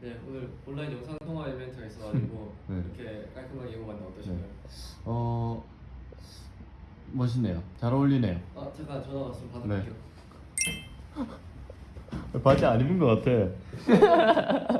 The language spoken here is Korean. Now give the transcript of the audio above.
네 오늘 온라인 영상 통화 이벤트가 있어가지고 네. 이렇게 깔끔하게 입고 왔는데 어떠신가요? 네. 어 멋있네요. 잘 어울리네요. 아 잠깐 전화 왔으면 받아볼게요. 바지 안 입은 것 같아.